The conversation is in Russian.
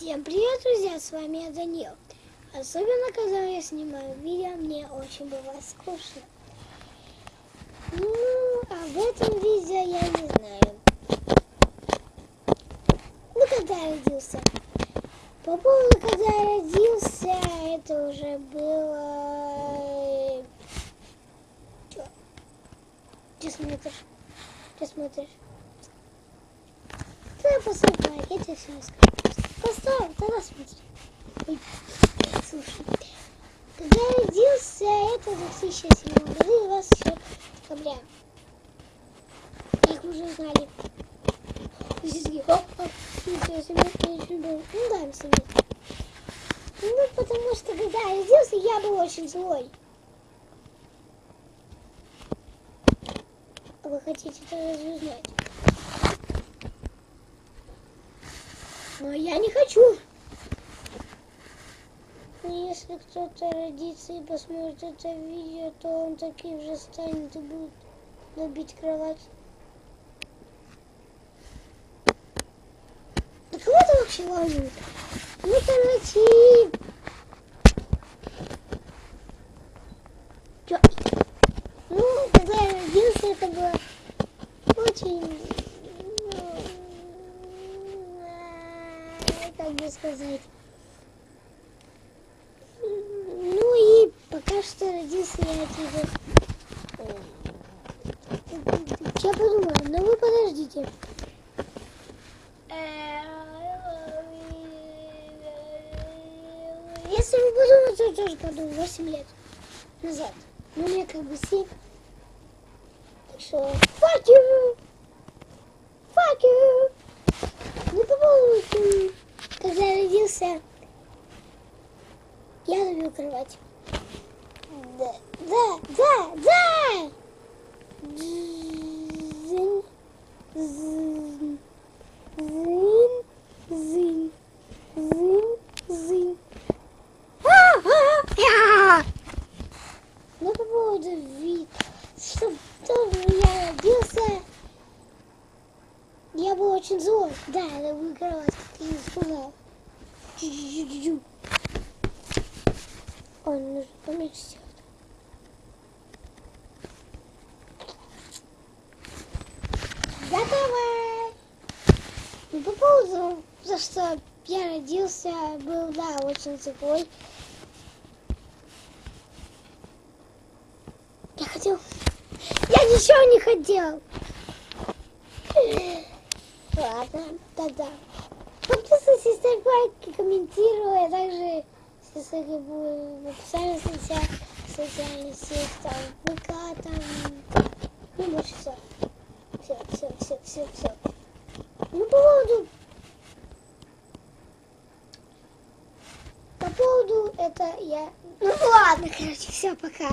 Всем привет, друзья, с вами я Данил. Особенно, когда я снимаю видео, мне очень бывает скучно. Ну, в этом видео я не знаю. Ну, когда я родился. По поводу, когда я родился, это уже было... Чё? Ты смотришь? Ты смотришь? Ты поступай, я тебе все расскажу. Поставь, тогда смотри. Ой, слушай. Когда я родился, это 2007 году, 26 декабря. Их уже знали. Ну да. Ну, потому что когда я родился, я был очень злой. А вы хотите это разве Но я не хочу. Если кто-то родится и посмотрит это видео, то он таким же станет и будет набить кровать. Да кого это вообще волнует? Ну, короче... Чё? Ну, когда я родился, это было очень... ну, Как бы сказать... Ну и пока что родился я тебе... Я подумала, ну вы подождите. Если вы подумаете, я тоже подумаю, 8 лет назад. Ну, мне как бы 7. Так что, fuck you! Fuck you! Ну, по родился, я любил кровать. Да, да, да, да! Зин, зин, зин, зин, зин, зин. А, а! Ну, по поводу вид, что я родился, я был очень злой. Да, я люблю кровать, как я. Ой, нужно поменьше сделать. Готово! Ну, по поводу, за что я родился, был, да, очень злой. Я хотел... Я ничего не хотел! Ладно, тогда. Подписывайтесь, ставь лайки, комментируй, а также ссылки будут в описании сетях, социальных сетях, там, ВК, там, ну, больше все. Все, все, все, все, все. Ну, по поводу... По поводу это я... Ну, ладно, короче, все, пока.